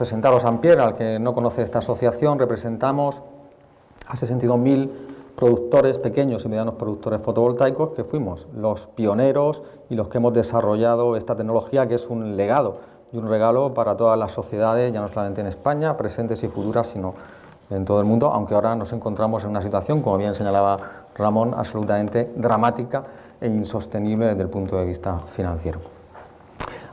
presentaros a Ampier, al que no conoce esta asociación, representamos a 62.000 productores, pequeños y medianos productores fotovoltaicos, que fuimos los pioneros y los que hemos desarrollado esta tecnología, que es un legado y un regalo para todas las sociedades, ya no solamente en España, presentes y futuras, sino en todo el mundo, aunque ahora nos encontramos en una situación, como bien señalaba Ramón, absolutamente dramática e insostenible desde el punto de vista financiero.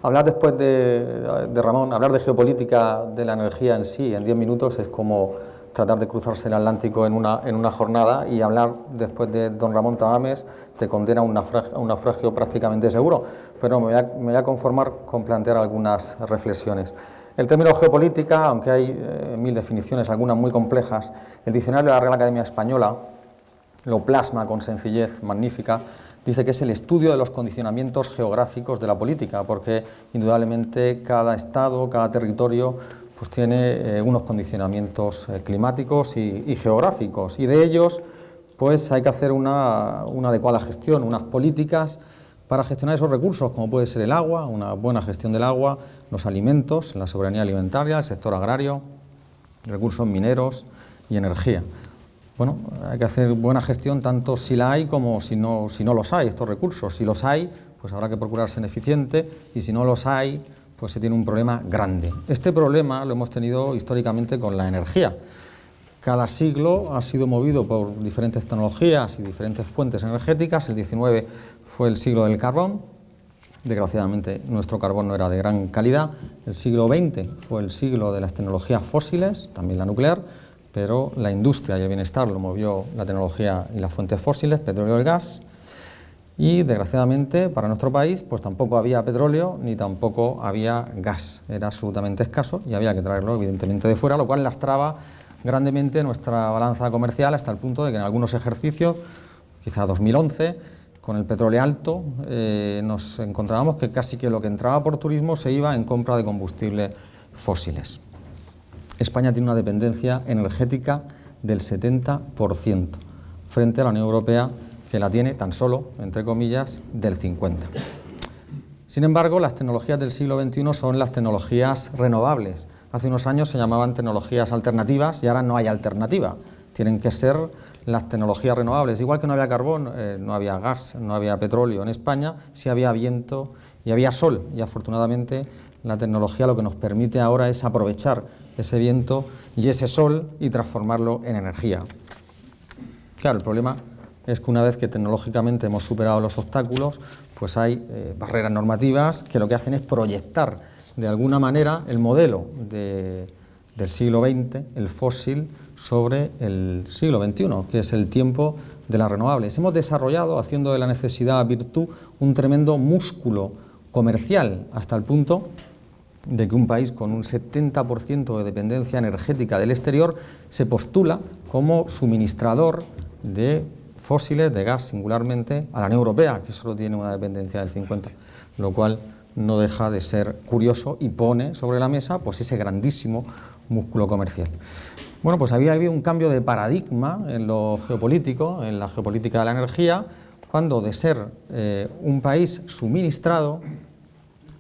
Hablar después de, Ramón, hablar de geopolítica de la energía en sí en 10 minutos es como tratar de cruzarse el Atlántico en una, en una jornada y hablar después de don Ramón Tamames te condena a un naufragio, prácticamente seguro, pero me voy, a, conformar con plantear algunas reflexiones. El término geopolítica, aunque hay eh, mil definiciones, algunas muy complejas, el diccionario de la Real Academia Española lo plasma con sencillez magnífica, dice que es el estudio de los condicionamientos geográficos de la política, porque indudablemente cada estado, cada territorio, pues tiene eh, unos condicionamientos eh, climáticos y, geográficos, y de ellos pues hay que hacer una, una adecuada gestión, unas políticas para gestionar esos recursos, como puede ser el agua, una buena gestión del agua, los alimentos, la soberanía alimentaria, el sector agrario, recursos mineros y energía. Bueno, hay que hacer buena gestión tanto si la hay como si no, si no los hay, estos recursos. Si los hay, pues habrá que procurar ser eficiente y si no los hay, pues se tiene un problema grande. Este problema lo hemos tenido históricamente con la energía. Cada siglo ha sido movido por diferentes tecnologías y diferentes fuentes energéticas. El 19 fue el siglo del carbón, desgraciadamente nuestro carbón no era de gran calidad. El siglo XX fue el siglo de las tecnologías fósiles, también la nuclear, pero la industria y el bienestar lo movió la tecnología y las fuentes fósiles, petróleo y gas, y desgraciadamente para nuestro país pues tampoco había petróleo ni tampoco había gas, era absolutamente escaso y había que traerlo evidentemente de fuera, lo cual lastraba grandemente nuestra balanza comercial hasta el punto de que en algunos ejercicios, quizá 2011, con el petróleo alto, eh, nos encontrábamos que casi que lo que entraba por turismo se iba en compra de combustibles fósiles. España tiene una dependencia energética del 70% frente a la Unión Europea que la tiene tan solo, entre comillas, del 50%. Sin embargo, las tecnologías del siglo XXI son las tecnologías renovables. Hace unos años se llamaban tecnologías alternativas y ahora no hay alternativa. Tienen que ser las tecnologías renovables. Igual que no había carbón, eh, no había gas, no había petróleo en España, sí había viento y había sol. Y afortunadamente la tecnología lo que nos permite ahora es aprovechar ese viento y ese sol y transformarlo en energía. Claro, el problema es que una vez que tecnológicamente hemos superado los obstáculos, pues hay eh, barreras normativas que lo que hacen es proyectar de alguna manera el modelo del siglo XX, el fósil, sobre el siglo XXI, que es el tiempo de las renovables. Hemos desarrollado, haciendo de la necesidad virtud, un tremendo músculo comercial, hasta el punto de que un país con un 70% de dependencia energética del exterior se postula como suministrador de fósiles, de gas singularmente, a la Unión Europea, que solo tiene una dependencia del 50%, lo cual no deja de ser curioso y pone sobre la mesa pues, ese grandísimo músculo comercial. Bueno, pues había habido un cambio de paradigma en lo geopolítico, en la geopolítica de la energía, cuando de ser eh, un país suministrado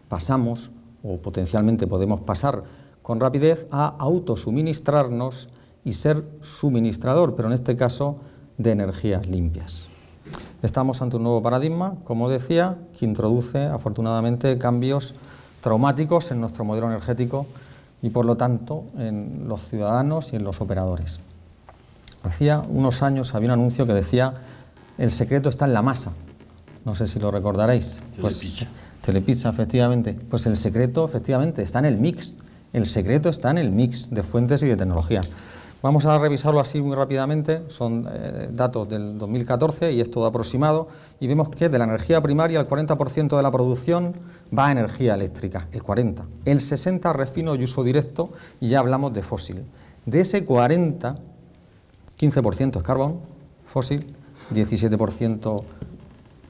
pasamos o potencialmente podemos pasar con rapidez a autosuministrarnos y ser suministrador, pero en este caso de energías limpias. Estamos ante un nuevo paradigma, como decía, que introduce afortunadamente cambios traumáticos en nuestro modelo energético y por lo tanto en los ciudadanos y en los operadores. Hacía unos años había un anuncio que decía el secreto está en la masa. No sé si lo recordaréis. Pues Telepizza, efectivamente. Pues el secreto, efectivamente, está en el mix. El secreto está en el mix de fuentes y de tecnología. Vamos a revisarlo así muy rápidamente, son eh, datos del 2014 y es todo aproximado, y vemos que de la energía primaria el 40% de la producción va a energía eléctrica, el 40%, el 60% refino y uso directo, y ya hablamos de fósil. De ese 40, 15% es carbón, fósil, 17%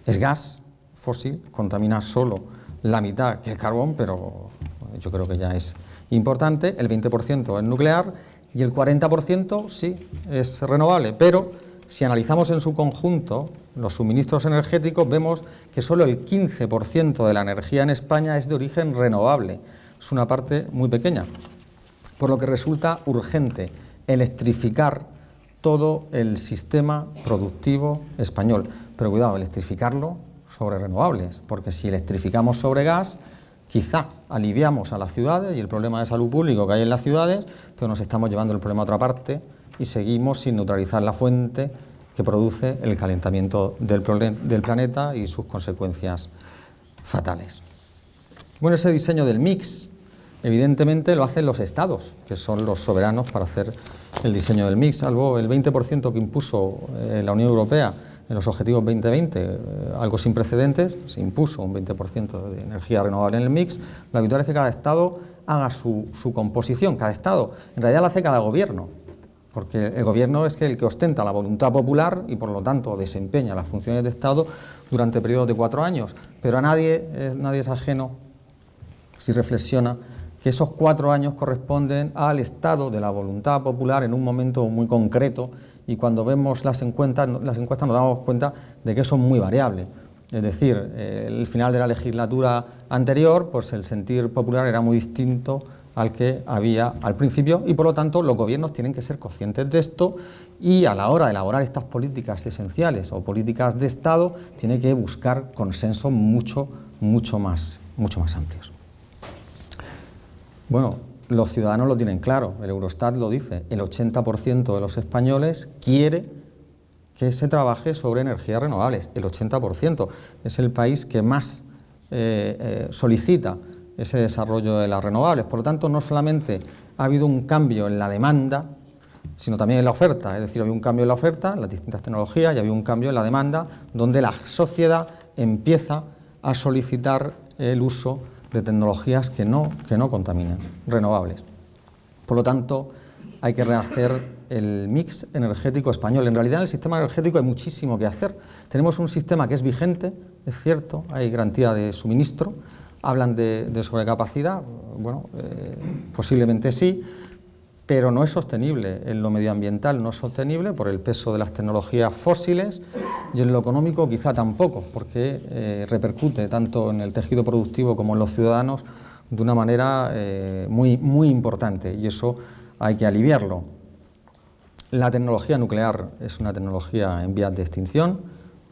es gas, fósil contamina solo la mitad que el carbón, pero yo creo que ya es importante, el 20% es nuclear y el 40% sí es renovable, pero si analizamos en su conjunto los suministros energéticos vemos que solo el 15% de la energía en España es de origen renovable, es una parte muy pequeña. por lo que resulta urgente electrificar todo el sistema productivo español. Pero cuidado, electrificarlo sobre renovables, porque si electrificamos sobre gas, quizá aliviamos a las ciudades y el problema de salud público que hay en las ciudades, pero nos estamos llevando el problema a otra parte y seguimos sin neutralizar la fuente que produce el calentamiento del, del planeta y sus consecuencias fatales. Bueno, ese diseño del mix Evidentemente lo hacen los estados, que son los soberanos para hacer el diseño del mix, salvo el 20% que impuso eh, la Unión Europea en los objetivos 2020, eh, algo sin precedentes, se impuso un 20% de energía renovable en el mix, la habitual es que cada estado haga su, composición, cada estado, en realidad lo hace cada gobierno, porque el gobierno es el que ostenta la voluntad popular y por lo tanto desempeña las funciones de Estado durante periodos de cuatro años, pero a nadie, eh, nadie es ajeno, si reflexiona, que esos cuatro años corresponden al estado de la voluntad popular en un momento muy concreto y cuando vemos las encuestas, las encuestas nos damos cuenta de que son muy variables. Es decir, el final de la legislatura anterior, pues el sentir popular era muy distinto al que había al principio y por lo tanto los gobiernos tienen que ser conscientes de esto y a la hora de elaborar estas políticas esenciales o políticas de Estado tiene que buscar consensos mucho, mucho más, mucho más amplios. Bueno, los ciudadanos lo tienen claro, el Eurostat lo dice, el 80% de los españoles quiere que se trabaje sobre energías renovables, el 80%. Es el país que más eh, eh, solicita ese desarrollo de las renovables. Por lo tanto, no solamente ha habido un cambio en la demanda, sino también en la oferta. Es decir, ha habido un cambio en la oferta, en las distintas tecnologías, y ha habido un cambio en la demanda, donde la sociedad empieza a solicitar el uso de tecnologías que no, que no contaminan, renovables. Por lo tanto, hay que rehacer el mix energético español. En realidad en el sistema energético hay muchísimo que hacer. Tenemos un sistema que es vigente, es cierto, hay garantía de suministro, hablan de, sobrecapacidad, bueno, eh, posiblemente sí, pero no es sostenible en lo medioambiental, no es sostenible por el peso de las tecnologías fósiles y en lo económico quizá tampoco, porque eh, repercute tanto en el tejido productivo como en los ciudadanos de una manera eh, muy, muy importante y eso hay que aliviarlo. La tecnología nuclear es una tecnología en vías de extinción,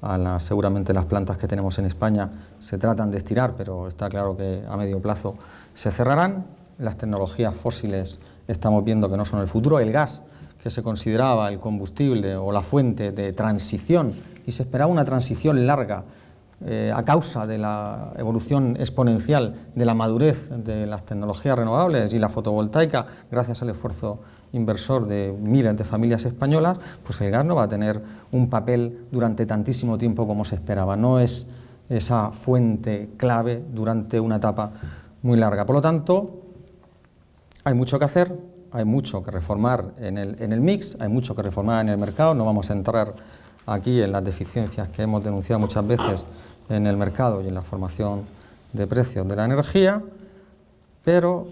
a seguramente las plantas que tenemos en España se tratan de estirar, pero está claro que a medio plazo se cerrarán, las tecnologías fósiles estamos viendo que no son el futuro, el gas, que se consideraba el combustible o la fuente de transición y se esperaba una transición larga eh, a causa de la evolución exponencial de la madurez de las tecnologías renovables y la fotovoltaica, gracias al esfuerzo inversor de miles de familias españolas, pues el gas no va a tener un papel durante tantísimo tiempo como se esperaba, no es esa fuente clave durante una etapa muy larga. Por lo tanto, hay mucho que hacer, hay mucho que reformar en el, en el mix, hay mucho que reformar en el mercado, no vamos a entrar aquí en las deficiencias que hemos denunciado muchas veces en el mercado y en la formación de precios de la energía, pero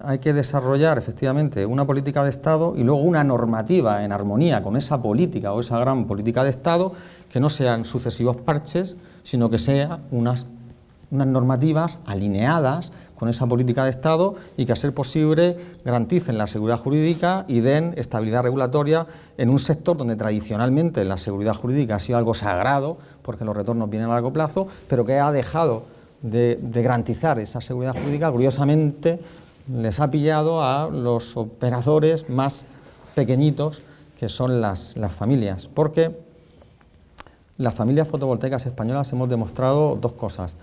hay que desarrollar efectivamente una política de Estado y luego una normativa en armonía con esa política o esa gran política de Estado, que no sean sucesivos parches, sino que sean unas unas normativas alineadas con esa política de Estado y que a ser posible garanticen la seguridad jurídica y den estabilidad regulatoria en un sector donde tradicionalmente la seguridad jurídica ha sido algo sagrado porque los retornos vienen a largo plazo, pero que ha dejado de, garantizar esa seguridad jurídica, curiosamente les ha pillado a los operadores más pequeñitos que son las, las familias, porque las familias fotovoltaicas españolas hemos demostrado dos cosas.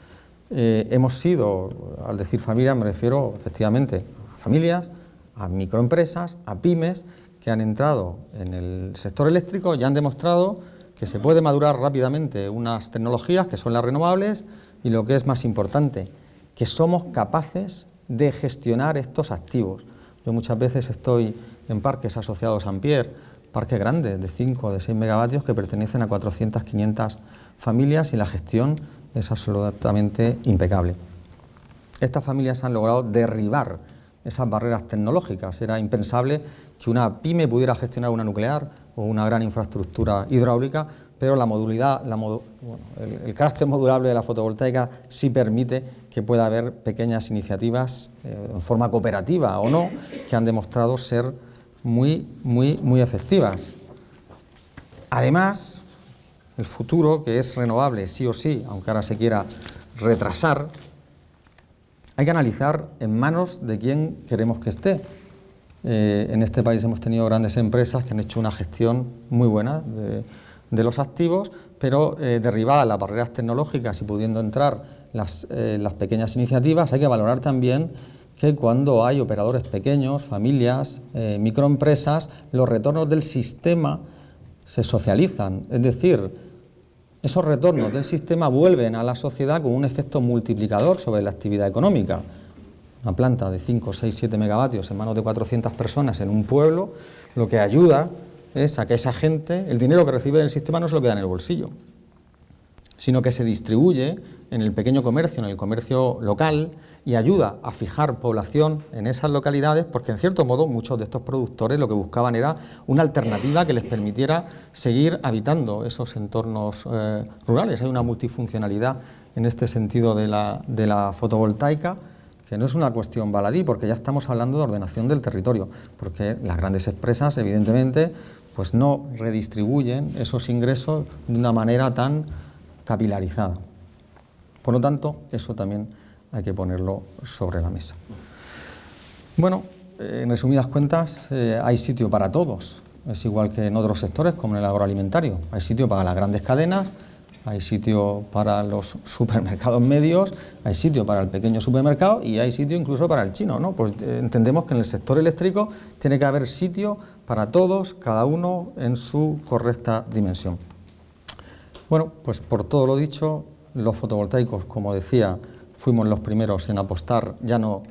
Eh, hemos sido, al decir familia me refiero efectivamente a familias, a microempresas, a pymes que han entrado en el sector eléctrico y han demostrado que se puede madurar rápidamente unas tecnologías que son las renovables y lo que es más importante, que somos capaces de gestionar estos activos. Yo muchas veces estoy en parques asociados a Ampier, parques grandes de 5 o de 6 megavatios que pertenecen a 400, 500 familias y la gestión es absolutamente impecable. Estas familias han logrado derribar esas barreras tecnológicas. Era impensable que una pyme pudiera gestionar una nuclear o una gran infraestructura hidráulica, pero la modulidad, el, carácter modulable de la fotovoltaica sí permite que pueda haber pequeñas iniciativas eh, en forma cooperativa o no, que han demostrado ser muy, muy, muy efectivas. Además, el futuro, que es renovable sí o sí, aunque ahora se quiera retrasar, hay que analizar en manos de quién queremos que esté. Eh, en este país hemos tenido grandes empresas que han hecho una gestión muy buena de, los activos, pero eh, derribadas las barreras tecnológicas y pudiendo entrar las, eh, las pequeñas iniciativas, hay que valorar también que cuando hay operadores pequeños, familias, microempresas, los retornos del sistema se socializan, es decir, esos retornos del sistema vuelven a la sociedad con un efecto multiplicador sobre la actividad económica. Una planta de 5, 6, 7 megavatios en manos de 400 personas en un pueblo, lo que ayuda es a que esa gente, el dinero que recibe del sistema no se lo queda en el bolsillo, sino que se distribuye en el pequeño comercio, en el comercio local, y ayuda a fijar población en esas localidades porque en cierto modo muchos de estos productores lo que buscaban era una alternativa que les permitiera seguir habitando esos entornos eh, rurales. Hay una multifuncionalidad en este sentido de la, de la fotovoltaica que no es una cuestión baladí, porque ya estamos hablando de ordenación del territorio, porque las grandes empresas, evidentemente, pues no redistribuyen esos ingresos de una manera tan capilarizada. Por lo tanto, eso también hay que ponerlo sobre la mesa. Bueno, en resumidas cuentas, eh, hay sitio para todos. Es igual que en otros sectores, como en el agroalimentario. Hay sitio para las grandes cadenas, hay sitio para los supermercados medios, hay sitio para el pequeño supermercado y hay sitio incluso para el chino. ¿no? Pues eh, entendemos que en el sector eléctrico tiene que haber sitio para todos, cada uno en su correcta dimensión. Bueno, pues por todo lo dicho, los fotovoltaicos, como decía, fuimos los primeros en apostar, ya no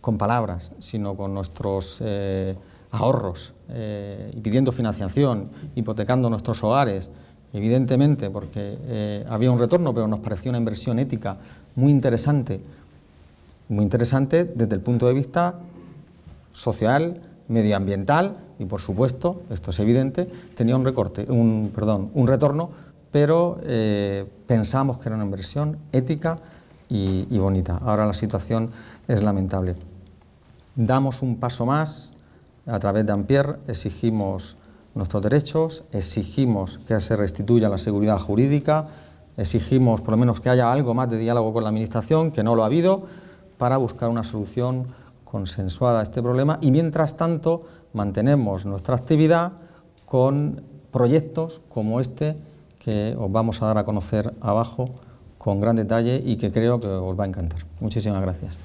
con palabras, sino con nuestros eh, ahorros eh, y pidiendo financiación, hipotecando nuestros hogares, evidentemente porque eh, había un retorno, pero nos pareció una inversión ética muy interesante, muy interesante desde el punto de vista social, medioambiental y por supuesto, esto es evidente, tenía un, recorte, un, perdón, un retorno, pero pensamos que era una inversión ética, y, bonita. Ahora la situación es lamentable. Damos un paso más, a través de Ampier exigimos nuestros derechos, exigimos que se restituya la seguridad jurídica, exigimos por lo menos que haya algo más de diálogo con la Administración, que no lo ha habido, para buscar una solución consensuada a este problema y mientras tanto mantenemos nuestra actividad con proyectos como este que os vamos a dar a conocer abajo con gran detalle y que creo que os va a encantar. Muchísimas gracias.